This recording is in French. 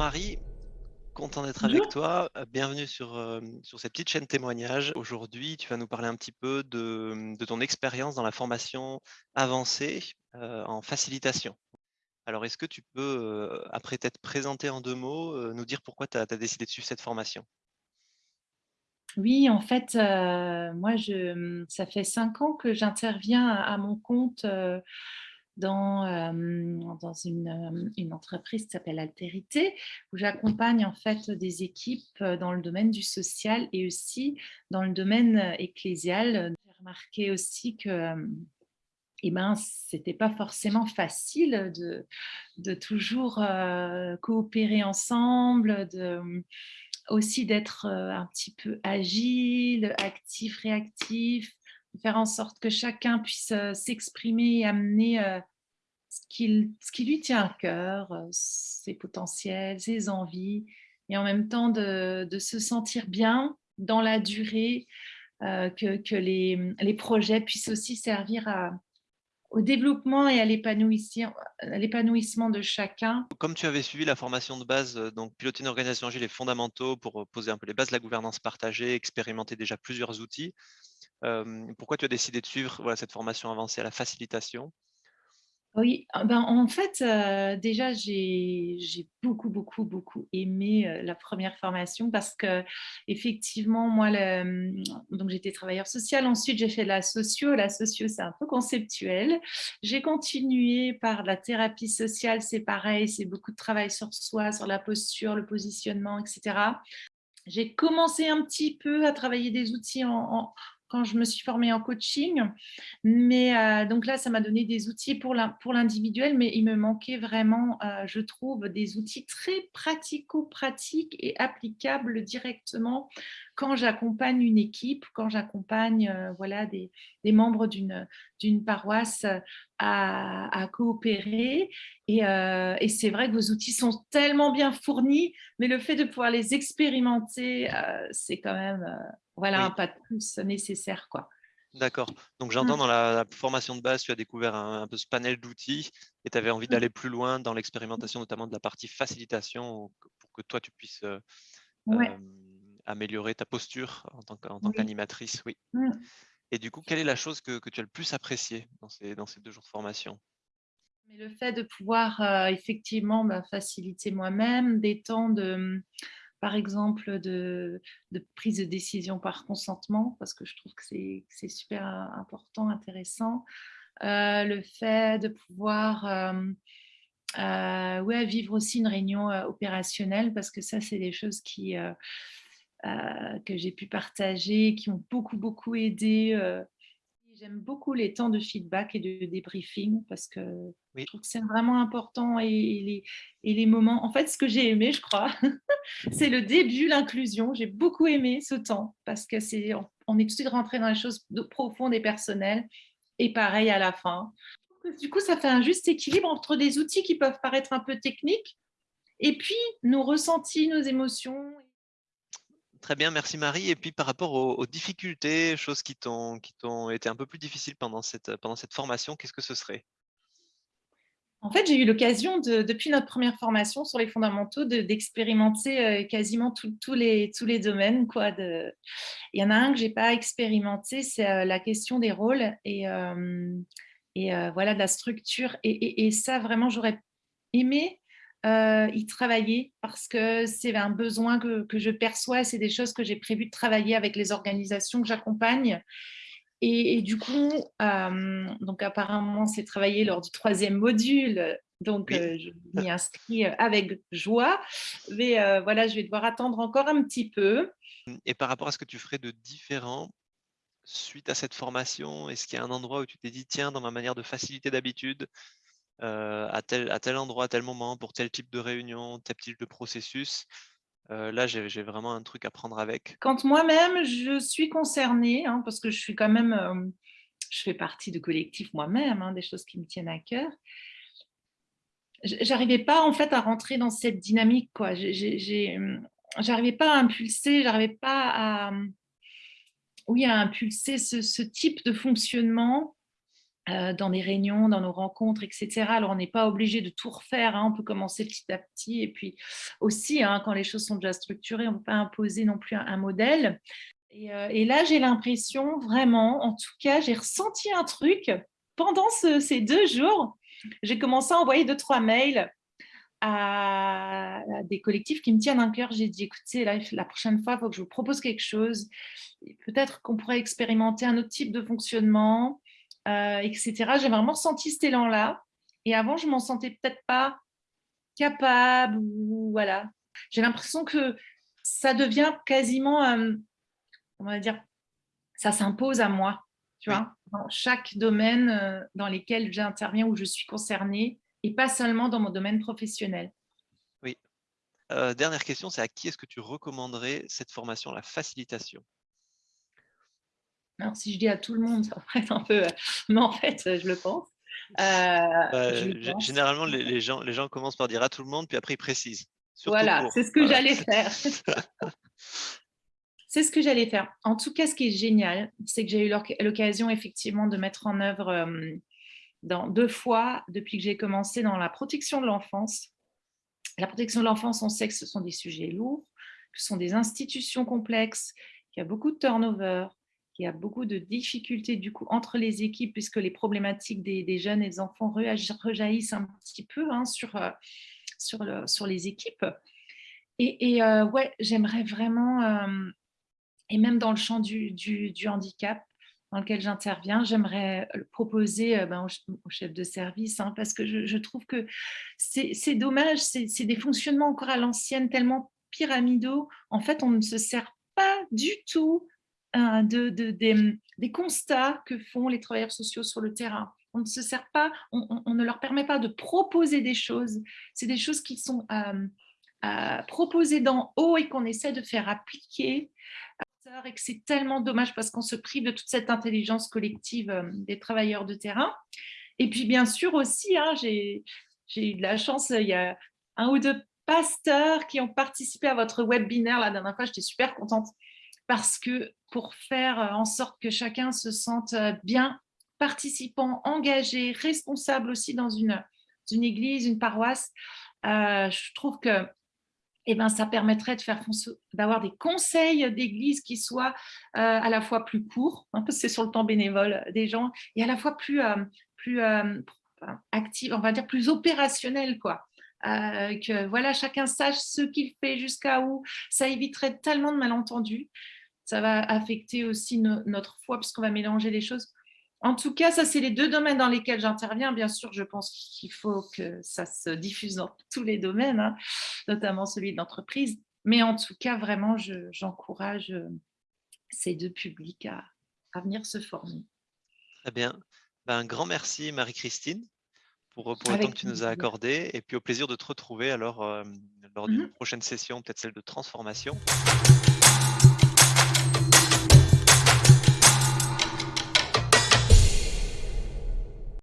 Marie, content d'être avec toi. Euh, bienvenue sur, euh, sur cette petite chaîne témoignage. Aujourd'hui, tu vas nous parler un petit peu de, de ton expérience dans la formation avancée euh, en facilitation. Alors, est-ce que tu peux, après t'être présenté en deux mots, nous dire pourquoi tu as, décidé de suivre cette formation? Oui, en fait, moi, je, ça fait cinq ans que j'interviens à, mon compte dans, dans une, une, entreprise qui s'appelle Altérité, où j'accompagne en fait des équipes dans le domaine du social et aussi dans le domaine ecclésial. J'ai remarqué aussi que eh ben, ce n'était pas forcément facile de, de toujours coopérer ensemble, de, aussi d'être un petit peu agile, actif, réactif, faire en sorte que chacun puisse s'exprimer et amener ce qui, lui tient à cœur, euh, ses potentiels, ses envies, et en même temps de, se sentir bien dans la durée, euh, que, les, projets puissent aussi servir au développement et à l'épanouissement de chacun. Comme tu avais suivi la formation de base, euh, donc piloter une organisation agile est fondamentaux pour poser un peu les bases de la gouvernance partagée, expérimenter déjà plusieurs outils. pourquoi tu as décidé de suivre cette formation avancée à la facilitation? Oui, ah ben, en fait, déjà, j'ai beaucoup, beaucoup, beaucoup aimé la première formation parce que, effectivement, moi, mmh, donc j'étais travailleur social. Ensuite, j'ai fait la socio. La socio, c'est un peu conceptuel. J'ai continué par la thérapie sociale. C'est pareil, c'est beaucoup de travail sur soi, sur la posture, le positionnement, etc. J'ai commencé un petit peu à travailler des outils en, quand je me suis formée en coaching. Mais euh, donc là, ça m'a donné des outils pour l'individuel, mais il me manquait vraiment, euh, je trouve, des outils très pratico-pratiques et applicables directement quand j'accompagne une équipe, quand j'accompagne euh, voilà, des, membres d'une paroisse à, coopérer. Et, et c'est vrai que vos outils sont tellement bien fournis, mais le fait de pouvoir les expérimenter, c'est quand même voilà, un pas de plus nécessaire. quoi. D'accord. Donc j'entends mmh. dans la, formation de base, tu as découvert un, peu ce panel d'outils et tu avais envie mmh. d'aller plus loin dans l'expérimentation, notamment de la partie facilitation, pour que toi tu puisses euh, améliorer ta posture en tant qu'animatrice. Oui. Et du coup, quelle est la chose que, tu as le plus appréciée dans ces, deux jours de formation? Le fait de pouvoir euh, effectivement bah, faciliter moi-même, des temps de par exemple, de, prise de décision par consentement, parce que je trouve que c'est super important, intéressant. Euh, le fait de pouvoir euh, euh, vivre aussi une réunion opérationnelle, parce que ça, c'est des choses qui, que j'ai pu partager, qui ont beaucoup, beaucoup aidé J'aime beaucoup les temps de feedback et de débriefing parce que je trouve que c'est vraiment important et, les, et, les, moments. En fait, ce que j'ai aimé, je crois, c'est le début, l'inclusion. J'ai beaucoup aimé ce temps parce que c'est on, est tout de suite rentré dans les choses profondes et personnelles et pareil à la fin. Du coup, ça fait un juste équilibre entre des outils qui peuvent paraître un peu techniques et puis nos ressentis, nos émotions Très bien, merci Marie. Et puis par rapport aux, difficultés, choses qui t'ont été un peu plus difficiles pendant cette, pendant cette formation, qu'est-ce que ce serait? En fait, j'ai eu l'occasion, depuis notre première formation sur les fondamentaux, d'expérimenter euh, quasiment tous les, tous les domaines. Quoi. Il y en a un que je n'ai pas expérimenté, c'est euh, la question des rôles et, euh, et voilà, de la structure. Et ça, vraiment, j'aurais aimé euh, y travailler parce que c'est un besoin que, je perçois, c'est des choses que j'ai prévu de travailler avec les organisations que j'accompagne. Et, du coup, euh, donc apparemment, c'est travaillé lors du troisième module, donc euh, je m'y inscris avec joie. Mais voilà, je vais devoir attendre encore un petit peu. Et par rapport à ce que tu ferais de différent suite à cette formation, est-ce qu'il y a un endroit où tu t'es dit, tiens, dans ma manière de faciliter d'habitude, euh, à, tel, endroit, à tel moment, pour tel type de réunion, tel type de processus. Euh, là, j'ai vraiment un truc à prendre avec. Quand moi-même, je suis concernée, hein, parce que je suis quand même, euh, je fais partie de collectif moi-même, hein, des choses qui me tiennent à cœur. J'arrivais pas en fait à rentrer dans cette dynamique, quoi. J'arrivais pas à impulser, j'arrivais pas à, oui, à impulser ce type de fonctionnement dans des réunions, dans nos rencontres, etc. Alors, on n'est pas obligé de tout refaire, hein, on peut commencer petit à petit. Et puis aussi, hein, quand les choses sont déjà structurées, on ne peut pas imposer non plus un, modèle. Et, là, j'ai l'impression vraiment, en tout cas, j'ai ressenti un truc pendant ces deux jours. J'ai commencé à envoyer deux, trois mails à, des collectifs qui me tiennent un cœur. J'ai dit, écoutez, la prochaine fois, il faut que je vous propose quelque chose. Peut-être qu'on pourrait expérimenter un autre type de fonctionnement, euh, etc. J'ai vraiment senti cet élan-là. Et avant, je ne m'en sentais peut-être pas capable. Ou, voilà. J'ai l'impression que ça devient quasiment, euh, on va dire, ça s'impose à moi. Tu vois, dans chaque domaine euh, dans lequel j'interviens, où je suis concernée, et pas seulement dans mon domaine professionnel. Oui. Euh, dernière question, c'est à qui est-ce que tu recommanderais cette formation, la facilitation? Alors, si je dis à tout le monde, ça va être un peu... Mais en fait, je le pense. Euh, généralement, les, gens, les gens commencent par dire à tout le monde, puis après ils précisent. Voilà, c'est ce que j'allais faire. c'est ce que j'allais faire. En tout cas, ce qui est génial, c'est que j'ai eu l'occasion effectivement de mettre en œuvre euh, dans deux fois depuis que j'ai commencé dans la protection de l'enfance. La protection de l'enfance, on sait que ce sont des sujets lourds, que ce sont des institutions complexes, qu'il y a beaucoup de turnover, qu'il y a beaucoup de difficultés du coup entre les équipes puisque les problématiques des, jeunes et des enfants rejaillissent un petit peu hein, sur, euh, sur, le, sur, les équipes. Et, euh, ouais, j'aimerais vraiment, euh, et même dans le champ du, handicap, dans lequel j'interviens, j'aimerais proposer ben, au, chef de service, hein, parce que je, trouve que c'est dommage, c'est des fonctionnements encore à l'ancienne, tellement pyramidaux. En fait, on ne se sert pas du tout hein, de, des, constats que font les travailleurs sociaux sur le terrain. On ne se sert pas, on, ne leur permet pas de proposer des choses. C'est des choses qui sont euh, euh, proposées d'en haut et qu'on essaie de faire appliquer et que c'est tellement dommage parce qu'on se prive de toute cette intelligence collective euh, des travailleurs de terrain. Et puis bien sûr aussi, hein, j'ai eu de la chance, il y a un ou deux pasteurs qui ont participé à votre webinaire la dernière fois, j'étais super contente parce que pour faire euh, en sorte que chacun se sente euh, bien participant, engagé, responsable aussi dans une, église, une paroisse, je trouve que eh ben, ça permettrait de d'avoir des conseils d'église qui soient euh, à la fois plus courts, hein, parce que c'est sur le temps bénévole des gens, et à la fois plus, euh, plus euh, actifs, on va dire plus opérationnels, quoi. que voilà, chacun sache ce qu'il fait jusqu'à où, ça éviterait tellement de malentendus. Ça va affecter aussi notre foi, puisqu'on va mélanger les choses. En tout cas, ça, c'est les deux domaines dans lesquels j'interviens. Bien sûr, je pense qu'il faut que ça se diffuse dans tous les domaines, hein, notamment celui de l'entreprise. Mais en tout cas, vraiment, j'encourage euh, ces deux publics à, venir se former. Très bien. Ben, un grand merci, Marie-Christine, pour, pour le temps que tu nous as accordé. Et puis au plaisir de te retrouver alors euh, lors d'une mmh prochaine session, peut-être celle de transformation.